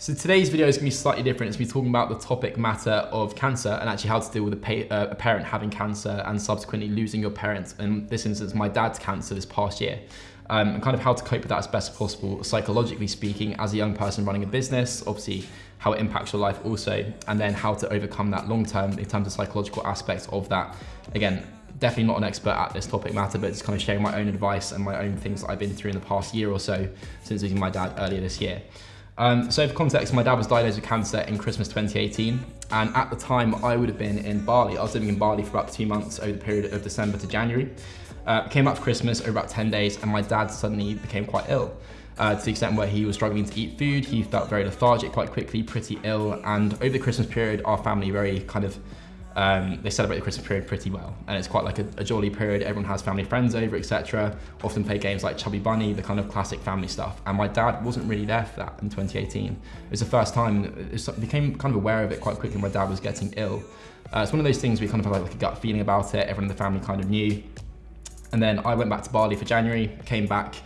So today's video is gonna be slightly different. It's gonna be talking about the topic matter of cancer and actually how to deal with a, uh, a parent having cancer and subsequently losing your parents. In this instance, my dad's cancer this past year. Um, and kind of how to cope with that as best as possible, psychologically speaking, as a young person running a business, obviously how it impacts your life also, and then how to overcome that long term in terms of psychological aspects of that. Again, definitely not an expert at this topic matter, but just kind of sharing my own advice and my own things that I've been through in the past year or so since losing my dad earlier this year. Um, so for context, my dad was diagnosed with cancer in Christmas 2018. And at the time, I would have been in Bali. I was living in Bali for about two months over the period of December to January. Uh, came back for Christmas over about 10 days and my dad suddenly became quite ill. Uh, to the extent where he was struggling to eat food, he felt very lethargic quite quickly, pretty ill. And over the Christmas period, our family very kind of um, they celebrate the Christmas period pretty well, and it's quite like a, a jolly period. Everyone has family friends over, etc. Often play games like Chubby Bunny, the kind of classic family stuff. And my dad wasn't really there for that in 2018. It was the first time. It became kind of aware of it quite quickly. My dad was getting ill. Uh, it's one of those things we kind of had like a gut feeling about it. Everyone in the family kind of knew. And then I went back to Bali for January, came back,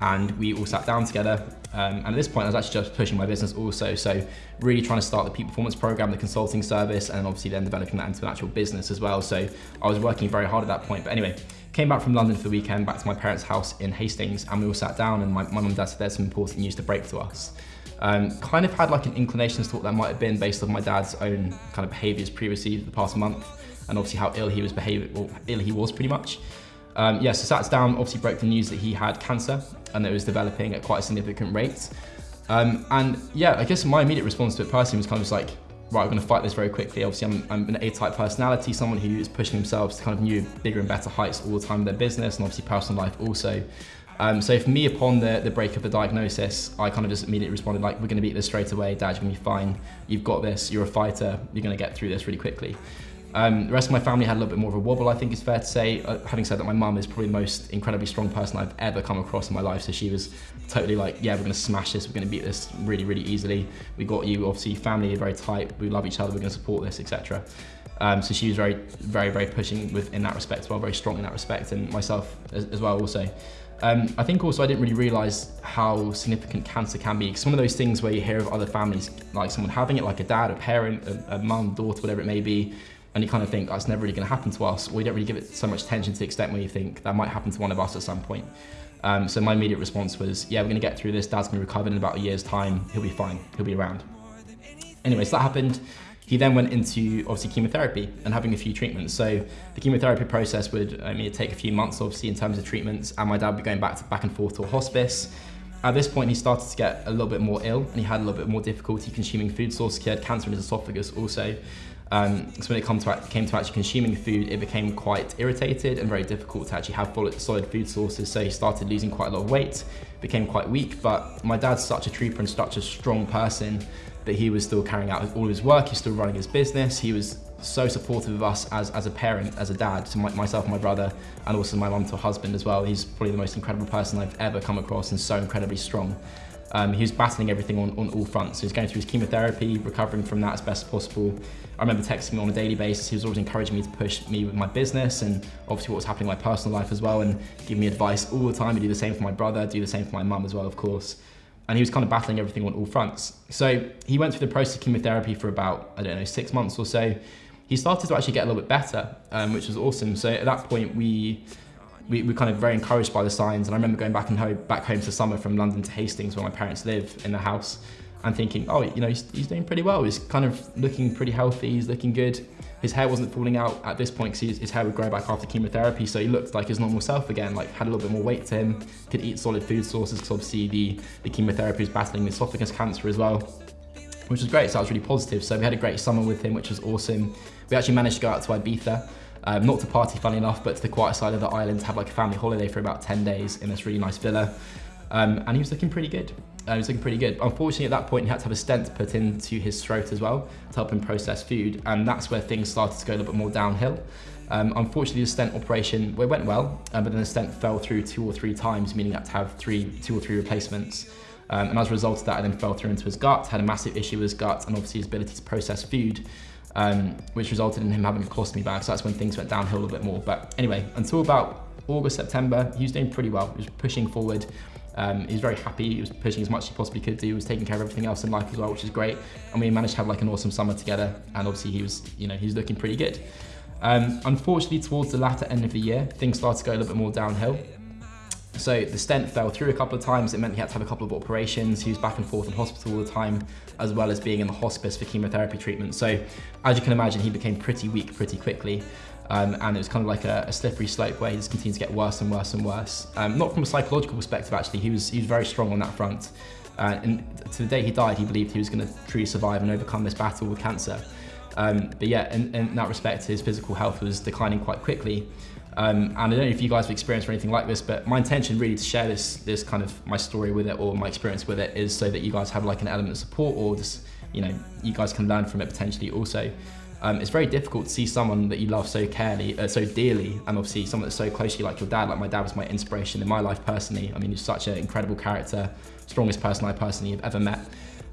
and we all sat down together um, and at this point, I was actually just pushing my business also. So really trying to start the peak performance program, the consulting service, and obviously then developing that into an actual business as well. So I was working very hard at that point. But anyway, came back from London for the weekend, back to my parents' house in Hastings, and we all sat down and my, my mum and dad said there's some important news to break to us. Um, kind of had like an inclination as to what that might have been based on my dad's own kind of behaviors previously the past month, and obviously how ill he was behaving, or ill he was pretty much. Um, yeah, so sat down, obviously broke the news that he had cancer and that it was developing at quite a significant rate. Um, and yeah, I guess my immediate response to it personally was kind of just like, right, I'm gonna fight this very quickly. Obviously, I'm, I'm an A-type personality, someone who is pushing themselves to kind of new, bigger and better heights all the time in their business and obviously personal life also. Um, so for me, upon the, the break of the diagnosis, I kind of just immediately responded like, we're gonna beat this straight away, Dad, you're gonna be fine. You've got this, you're a fighter, you're gonna get through this really quickly. Um, the rest of my family had a little bit more of a wobble, I think it's fair to say. Uh, having said that, my mum is probably the most incredibly strong person I've ever come across in my life. So she was totally like, yeah, we're gonna smash this, we're gonna beat this really, really easily. We got you, obviously, family are very tight, we love each other, we're gonna support this, etc. Um, so she was very, very, very pushing with in that respect as well, very strong in that respect, and myself as, as well also. Um, I think also I didn't really realise how significant cancer can be. It's one of those things where you hear of other families, like someone having it, like a dad, a parent, a, a mum, daughter, whatever it may be, and you kind of think that's never really going to happen to us, or you don't really give it so much attention to the extent where you think that might happen to one of us at some point. Um, so my immediate response was, yeah, we're going to get through this. Dad's going to recover in about a year's time. He'll be fine. He'll be around. Anyway, so that happened. He then went into obviously chemotherapy and having a few treatments. So the chemotherapy process would I mean, take a few months, obviously, in terms of treatments, and my dad would be going back to back and forth to a hospice. At this point, he started to get a little bit more ill, and he had a little bit more difficulty consuming food sources. He had cancer in his esophagus also. Um, so when it came to, came to actually consuming food, it became quite irritated and very difficult to actually have solid food sources. So he started losing quite a lot of weight, became quite weak. But my dad's such a trooper and such a strong person that he was still carrying out all his work. He's still running his business. He was so supportive of us as, as a parent, as a dad, to my, myself my brother, and also my mum to husband as well. He's probably the most incredible person I've ever come across and so incredibly strong. Um, he was battling everything on, on all fronts. He was going through his chemotherapy, recovering from that as best as possible. I remember texting me on a daily basis. He was always encouraging me to push me with my business and obviously what was happening in my personal life as well and giving me advice all the time. He'd do the same for my brother, do the same for my mum as well, of course. And he was kind of battling everything on all fronts. So he went through the process of chemotherapy for about, I don't know, six months or so. He started to actually get a little bit better, um, which was awesome. So at that point, we we were kind of very encouraged by the signs. And I remember going back and home, back home to summer from London to Hastings, where my parents live in the house, and thinking, oh, you know, he's, he's doing pretty well. He's kind of looking pretty healthy. He's looking good. His hair wasn't falling out at this point because his hair would grow back after chemotherapy. So he looked like his normal self again, like had a little bit more weight to him, could eat solid food sources because obviously the, the chemotherapy was battling esophagus cancer as well which was great. So that was really positive. So we had a great summer with him, which was awesome. We actually managed to go out to Ibiza um, not to party, funny enough, but to the quiet side of the island to have like a family holiday for about 10 days in this really nice villa. Um, and he was looking pretty good. Uh, he was looking pretty good. Unfortunately, at that point, he had to have a stent put into his throat as well to help him process food. And that's where things started to go a little bit more downhill. Um, unfortunately, the stent operation well, went well, uh, but then the stent fell through two or three times, meaning that to have three, two or three replacements. Um, and as a result of that, I then fell through into his gut, had a massive issue with his gut, and obviously his ability to process food um, which resulted in him having a colostomy bag. So that's when things went downhill a little bit more. But anyway, until about August, September, he was doing pretty well. He was pushing forward. Um, he was very happy. He was pushing as much as he possibly could do. He was taking care of everything else in life as well, which is great. And we managed to have like an awesome summer together. And obviously he was, you know, he was looking pretty good. Um, unfortunately, towards the latter end of the year, things started to go a little bit more downhill. So the stent fell through a couple of times. It meant he had to have a couple of operations. He was back and forth in hospital all the time, as well as being in the hospice for chemotherapy treatment. So as you can imagine, he became pretty weak pretty quickly. Um, and it was kind of like a, a, slippery slope where he just continued to get worse and worse and worse. Um, not from a psychological perspective, actually. He was, he was very strong on that front. Uh, and to the day he died, he believed he was going to truly survive and overcome this battle with cancer. Um, but yeah, in, in, that respect, his physical health was declining quite quickly. Um, and I don't know if you guys have experienced or anything like this, but my intention really to share this, this kind of my story with it or my experience with it is so that you guys have like an element of support or just, you know, you guys can learn from it potentially also. Um, it's very difficult to see someone that you love so carely, uh, so dearly, and obviously someone that's so close to you like your dad. Like my dad was my inspiration in my life personally. I mean, he's such an incredible character, strongest person I personally have ever met.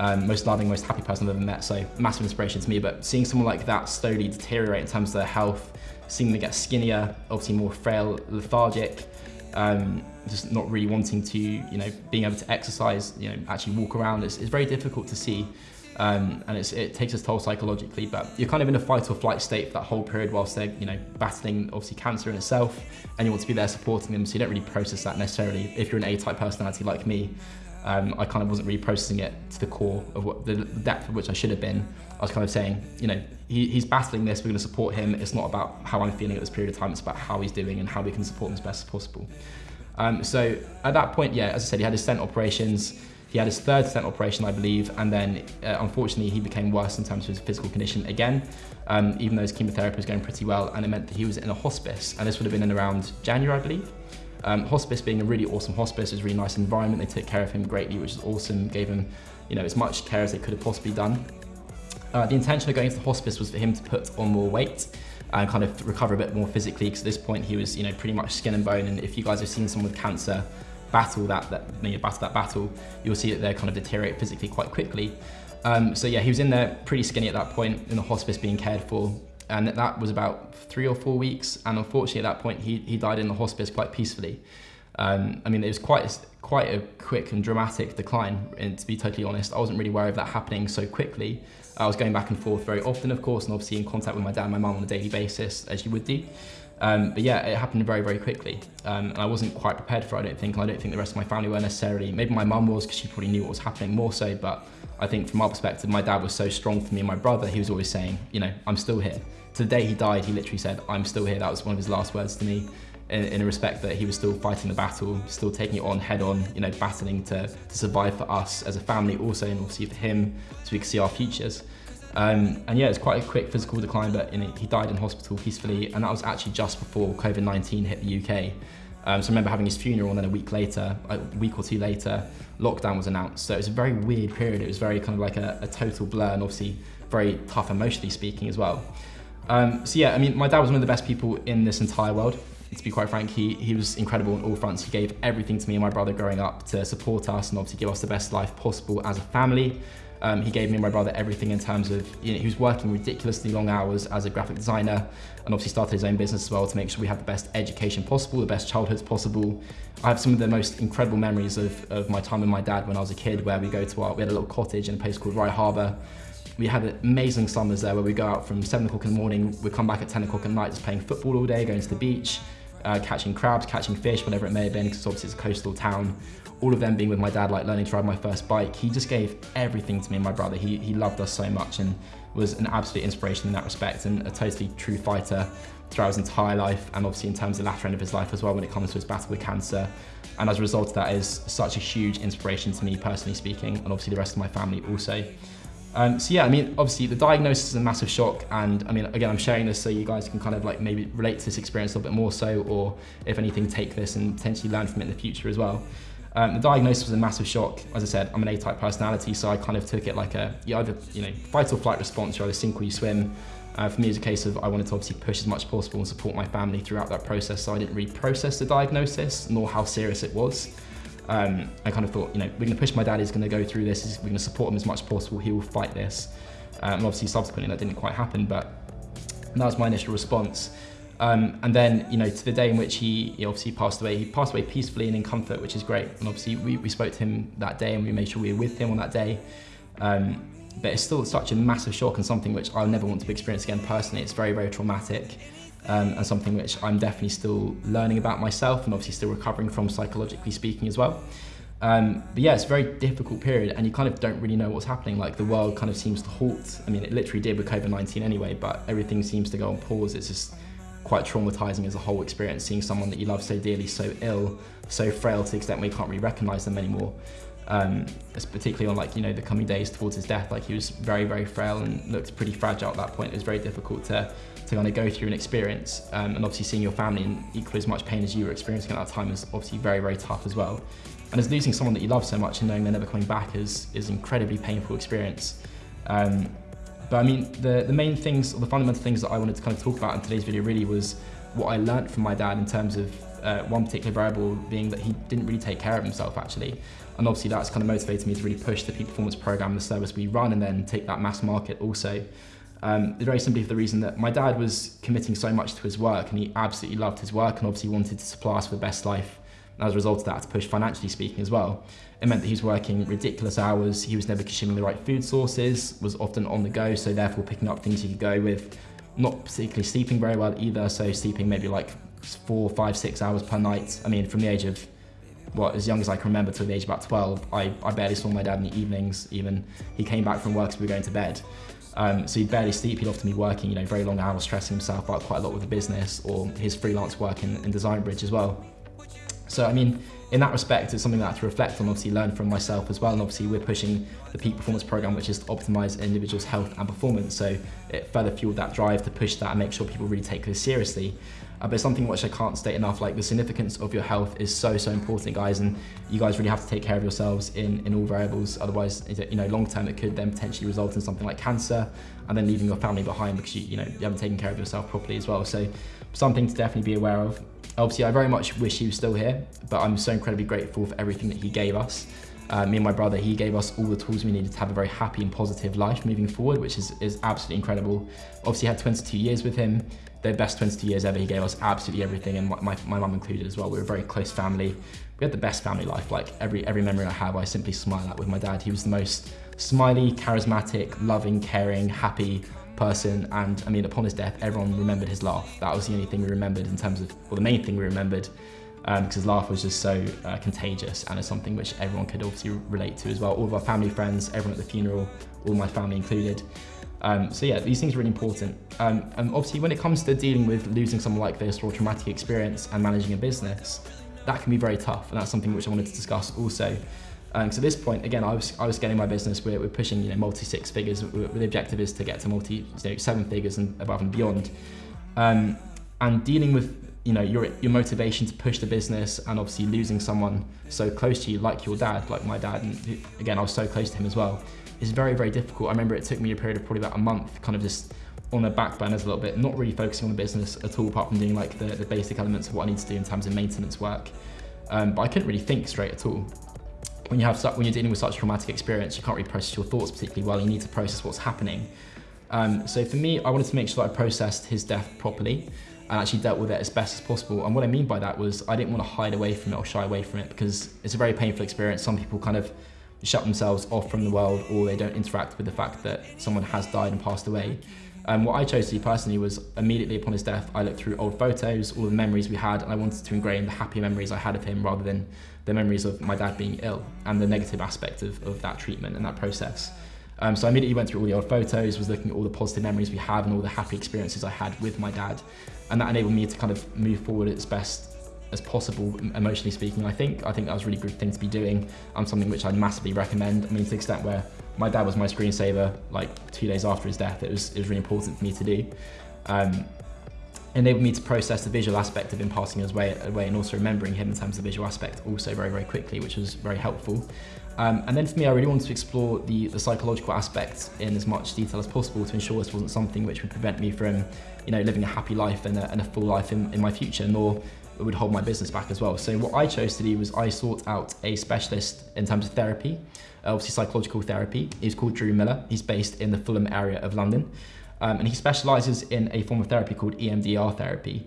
Um, most loving, most happy person I've ever met. So massive inspiration to me. But seeing someone like that slowly deteriorate in terms of their health, seeing them get skinnier, obviously more frail, lethargic, um, just not really wanting to, you know, being able to exercise, you know, actually walk around. It's, it's very difficult to see. Um, and it takes its toll psychologically, but you're kind of in a fight or flight state for that whole period whilst they're, you know, battling obviously cancer in itself, and you want to be there supporting them, so you don't really process that necessarily. If you're an A-type personality like me, um, I kind of wasn't really processing it to the core of what the depth of which I should have been. I was kind of saying, you know, he, he's battling this, we're going to support him. It's not about how I'm feeling at this period of time, it's about how he's doing and how we can support him as best as possible. Um, so at that point, yeah, as I said, he had his stent operations. He had his third stent operation, I believe, and then uh, unfortunately he became worse in terms of his physical condition again, um, even though his chemotherapy was going pretty well, and it meant that he was in a hospice, and this would have been in around January, I believe. Um, hospice being a really awesome hospice, it was a really nice environment. They took care of him greatly, which is awesome. Gave him, you know, as much care as they could have possibly done. Uh, the intention of going to the hospice was for him to put on more weight and kind of recover a bit more physically because at this point he was, you know, pretty much skin and bone. And if you guys have seen someone with cancer battle that, that you know, battle that battle, you'll see that they kind of deteriorate physically quite quickly. Um, so yeah, he was in there pretty skinny at that point in the hospice being cared for and that was about three or four weeks. And unfortunately, at that point, he, he died in the hospice quite peacefully. Um, I mean, it was quite quite a quick and dramatic decline. And to be totally honest, I wasn't really aware of that happening so quickly. I was going back and forth very often, of course, and obviously in contact with my dad and my mum on a daily basis, as you would do. Um, but yeah, it happened very, very quickly. Um, and I wasn't quite prepared for it, I don't think. And I don't think the rest of my family were necessarily. Maybe my mum was because she probably knew what was happening more so. But I think from our perspective, my dad was so strong for me and my brother, he was always saying, you know, I'm still here. To the day he died, he literally said, I'm still here. That was one of his last words to me. In, in, a respect that he was still fighting the battle, still taking it on head on, you know, battling to, to survive for us as a family also, and obviously for him, so we could see our futures. Um, and yeah, it's quite a quick physical decline, but he died in hospital peacefully, and that was actually just before COVID-19 hit the UK. Um, so I remember having his funeral, and then a week later, a week or two later, lockdown was announced. So it was a very weird period. It was very kind of like a, a total blur, and obviously very tough emotionally speaking as well. Um, so yeah, I mean, my dad was one of the best people in this entire world. To be quite frank, he, he was incredible on all fronts. He gave everything to me and my brother growing up to support us and obviously give us the best life possible as a family. Um, he gave me and my brother everything in terms of, you know, he was working ridiculously long hours as a graphic designer and obviously started his own business as well to make sure we have the best education possible, the best childhoods possible. I have some of the most incredible memories of, of my time with my dad when I was a kid where we go to our, we had a little cottage in a place called Rye Harbour. We had amazing summers there where we go out from seven o'clock in the morning, we come back at 10 o'clock at night just playing football all day, going to the beach, uh, catching crabs, catching fish, whatever it may have been, because obviously it's a coastal town all of them being with my dad, like learning to ride my first bike, he just gave everything to me and my brother. He, he loved us so much and was an absolute inspiration in that respect and a totally true fighter throughout his entire life and obviously in terms of the latter end of his life as well when it comes to his battle with cancer. And as a result of that is such a huge inspiration to me personally speaking and obviously the rest of my family also. Um, so yeah, I mean, obviously the diagnosis is a massive shock and I mean, again, I'm sharing this so you guys can kind of like maybe relate to this experience a little bit more so or if anything, take this and potentially learn from it in the future as well. Um, the diagnosis was a massive shock. As I said, I'm an A-type personality, so I kind of took it like a, you either, you know, fight or flight response, you either sink or you swim. Uh, for me, it's a case of I wanted to obviously push as much as possible and support my family throughout that process, so I didn't really process the diagnosis, nor how serious it was. Um, I kind of thought, you know, we're going to push my dad, he's going to go through this, we're going to support him as much as possible, he will fight this. Um, and obviously, subsequently, that didn't quite happen, but that was my initial response. Um, and then, you know, to the day in which he, he, obviously passed away, he passed away peacefully and in comfort, which is great. And obviously, we, we spoke to him that day and we made sure we were with him on that day. Um, but it's still such a massive shock and something which I'll never want to experience again personally. It's very, very traumatic um, and something which I'm definitely still learning about myself and obviously still recovering from psychologically speaking as well. Um, but yeah, it's a very difficult period and you kind of don't really know what's happening. Like the world kind of seems to halt. I mean, it literally did with COVID-19 anyway, but everything seems to go on pause. It's just quite traumatizing as a whole experience, seeing someone that you love so dearly, so ill, so frail to the extent where you can't really recognize them anymore. Um, particularly on like, you know, the coming days towards his death, like he was very, very frail and looked pretty fragile at that point. It was very difficult to, to kind of go through an experience. Um, and obviously seeing your family in equally as much pain as you were experiencing at that time is obviously very, very tough as well. And as losing someone that you love so much and knowing they're never coming back is, is an incredibly painful experience. Um, but I mean, the, the main things, or the fundamental things that I wanted to kind of talk about in today's video really was what I learned from my dad in terms of uh, one particular variable being that he didn't really take care of himself actually. And obviously that's kind of motivated me to really push the peak performance program, the service we run, and then take that mass market also. Um, very simply for the reason that my dad was committing so much to his work and he absolutely loved his work and obviously wanted to supply us with the best life as a result of that to push financially speaking as well. It meant that he was working ridiculous hours, he was never consuming the right food sources, was often on the go, so therefore picking up things he could go with, not particularly sleeping very well either, so sleeping maybe like four, five, six hours per night. I mean, from the age of, what, as young as I can remember to the age of about 12, I, I barely saw my dad in the evenings even. He came back from work so we were going to bed. Um, so he'd barely sleep, he'd often be working, you know, very long hours, stressing himself out quite a lot with the business or his freelance work in, in Design Bridge as well. So, I mean, in that respect, it's something that I have to reflect on, obviously learn from myself as well. And obviously we're pushing the peak performance program, which is to optimize an individual's health and performance. So it further fueled that drive to push that and make sure people really take this seriously. Uh, but something which I can't state enough, like the significance of your health is so, so important, guys. And you guys really have to take care of yourselves in, in all variables. Otherwise, you know, long term, it could then potentially result in something like cancer and then leaving your family behind because you, you know, you haven't taken care of yourself properly as well. So something to definitely be aware of. Obviously, I very much wish he was still here, but I'm so incredibly grateful for everything that he gave us. Uh, me and my brother, he gave us all the tools we needed to have a very happy and positive life moving forward, which is, is absolutely incredible. Obviously, had 22 years with him, the best 22 years ever. He gave us absolutely everything, and my, my, my mum included as well. We were a very close family. We had the best family life. Like every, every memory I have, I simply smile at with my dad. He was the most smiley, charismatic, loving, caring, happy, person and I mean upon his death everyone remembered his laugh. That was the only thing we remembered in terms of well the main thing we remembered um, because his laugh was just so uh, contagious and it's something which everyone could obviously relate to as well. All of our family friends everyone at the funeral all my family included. Um, so yeah these things are really important. Um, and obviously when it comes to dealing with losing someone like this or a traumatic experience and managing a business that can be very tough and that's something which I wanted to discuss also um, so at this point, again, I was I was getting my business. We're, we're pushing you know multi six figures. the objective is to get to multi you know, seven figures and above and beyond. Um, and dealing with you know your your motivation to push the business and obviously losing someone so close to you like your dad, like my dad, and again I was so close to him as well, is very very difficult. I remember it took me a period of probably about a month, kind of just on the back burners a little bit, not really focusing on the business at all, apart from doing like the, the basic elements of what I need to do in terms of maintenance work. Um, but I couldn't really think straight at all when you have when you're dealing with such a traumatic experience, you can't really process your thoughts particularly well. You need to process what's happening. Um, so for me, I wanted to make sure that I processed his death properly and actually dealt with it as best as possible. And what I mean by that was I didn't want to hide away from it or shy away from it because it's a very painful experience. Some people kind of shut themselves off from the world or they don't interact with the fact that someone has died and passed away. Um, what I chose to do personally was immediately upon his death, I looked through old photos, all the memories we had, and I wanted to ingrain the happy memories I had of him rather than the memories of my dad being ill and the negative aspect of, of that treatment and that process. Um, so I immediately went through all the old photos, was looking at all the positive memories we have and all the happy experiences I had with my dad. And that enabled me to kind of move forward as best as possible, emotionally speaking, I think. I think that was a really good thing to be doing and something which I'd massively recommend. I mean, to the extent where my dad was my screensaver like two days after his death. It was, it was really important for me to do. Um, enabled me to process the visual aspect of him passing his way away and also remembering him in terms of the visual aspect also very, very quickly, which was very helpful. Um, and then for me, I really wanted to explore the, the psychological aspects in as much detail as possible to ensure this wasn't something which would prevent me from, you know, living a happy life and a, and a full life in, in my future, nor it would hold my business back as well. So what I chose to do was I sought out a specialist in terms of therapy, obviously psychological therapy. He's called Drew Miller. He's based in the Fulham area of London. Um, and he specializes in a form of therapy called EMDR therapy.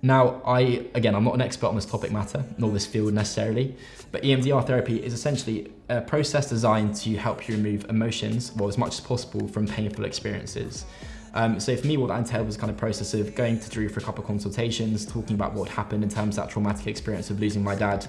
Now, I, again, I'm not an expert on this topic matter, nor this field necessarily, but EMDR therapy is essentially a process designed to help you remove emotions, well, as much as possible from painful experiences. Um, so for me, what that entailed was kind of process of going to Drew for a couple of consultations, talking about what happened in terms of that traumatic experience of losing my dad.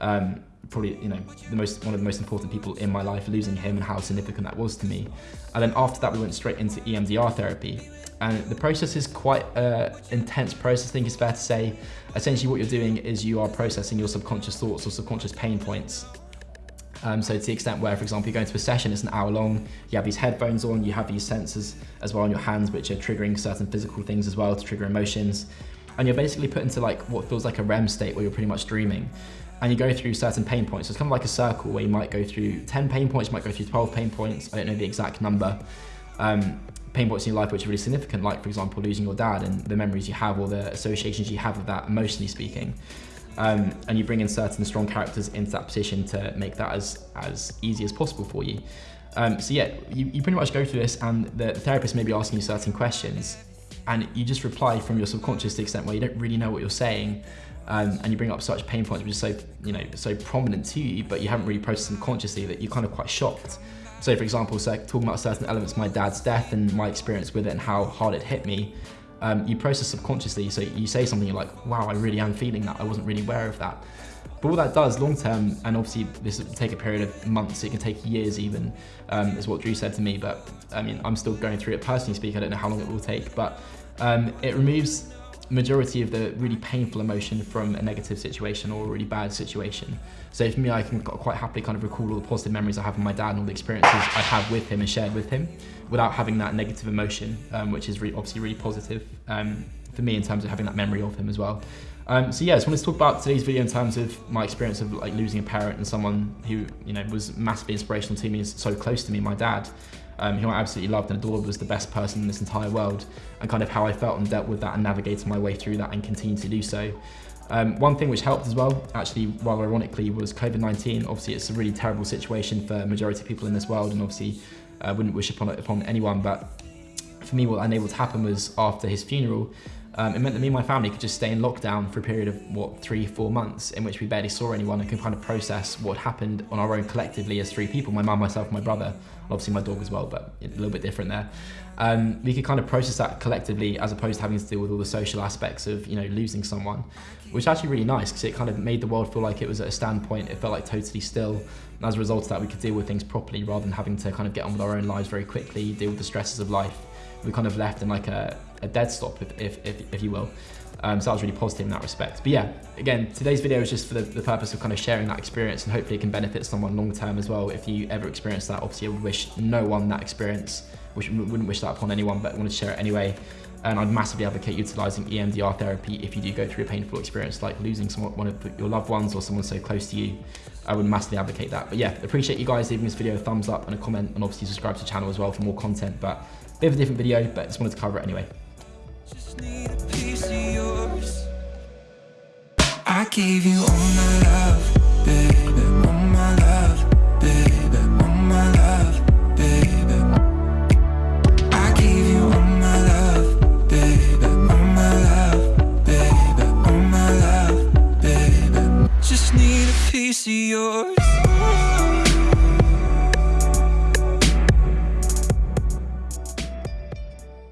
Um, probably, you know, the most one of the most important people in my life, losing him and how significant that was to me. And then after that, we went straight into EMDR therapy. And the process is quite an intense process, I think it's fair to say. Essentially what you're doing is you are processing your subconscious thoughts or subconscious pain points. Um, so to the extent where, for example, you go into a session, it's an hour long, you have these headphones on, you have these sensors as well on your hands, which are triggering certain physical things as well to trigger emotions. And you're basically put into like what feels like a REM state where you're pretty much dreaming. And you go through certain pain points. So it's kind of like a circle where you might go through 10 pain points, you might go through 12 pain points. I don't know the exact number. Um, pain points in your life which are really significant, like for example, losing your dad and the memories you have or the associations you have with that emotionally speaking. Um, and you bring in certain strong characters into that position to make that as, as easy as possible for you. Um, so yeah, you, you pretty much go through this and the therapist may be asking you certain questions and you just reply from your subconscious to the extent where you don't really know what you're saying um, and you bring up such pain points which are so, you know, so prominent to you, but you haven't really processed them consciously that you're kind of quite shocked. So for example, so talking about certain elements my dad's death and my experience with it and how hard it hit me, um, you process subconsciously. So you say something, you're like, wow, I really am feeling that. I wasn't really aware of that. But what that does long term, and obviously this will take a period of months, it can take years even, um, is what Drew said to me. But I mean, I'm still going through it personally speaking. I don't know how long it will take, but um, it removes majority of the really painful emotion from a negative situation or a really bad situation. So for me, I can quite happily kind of recall all the positive memories I have with my dad and all the experiences I have with him and shared with him without having that negative emotion, um, which is really, obviously really positive um, for me in terms of having that memory of him as well. Um, so yeah, I just wanted to talk about today's video in terms of my experience of like losing a parent and someone who you know was massively inspirational to me and so close to me, my dad um, who I absolutely loved and adored, was the best person in this entire world, and kind of how I felt and dealt with that and navigated my way through that and continue to do so. Um, one thing which helped as well, actually, rather ironically, was COVID-19. Obviously, it's a really terrible situation for majority of people in this world, and obviously, I uh, wouldn't wish upon upon anyone. But for me, what enabled to happen was after his funeral, um, it meant that me and my family could just stay in lockdown for a period of, what, three, four months in which we barely saw anyone and could kind of process what happened on our own collectively as three people, my mum, myself, my brother, obviously my dog as well, but a little bit different there. Um, we could kind of process that collectively as opposed to having to deal with all the social aspects of, you know, losing someone, which is actually really nice because it kind of made the world feel like it was at a standpoint. It felt like totally still. And as a result of that, we could deal with things properly rather than having to kind of get on with our own lives very quickly, deal with the stresses of life. We kind of left in like a, a dead stop, if, if, if, if you will. Um, so that was really positive in that respect. But yeah, again, today's video is just for the, the, purpose of kind of sharing that experience and hopefully it can benefit someone long term as well. If you ever experience that, obviously I would wish no one that experience, which wouldn't wish that upon anyone, but I wanted to share it anyway. And I'd massively advocate utilizing EMDR therapy if you do go through a painful experience like losing someone, one of your loved ones or someone so close to you. I would massively advocate that. But yeah, appreciate you guys leaving this video a thumbs up and a comment and obviously subscribe to the channel as well for more content. But bit of a different video, but just wanted to cover it anyway. I gave you all my love, baby, all my love, baby, all my love, baby. I gave you all my love, baby, all my love, baby, all my love, baby. Just need a piece of yours.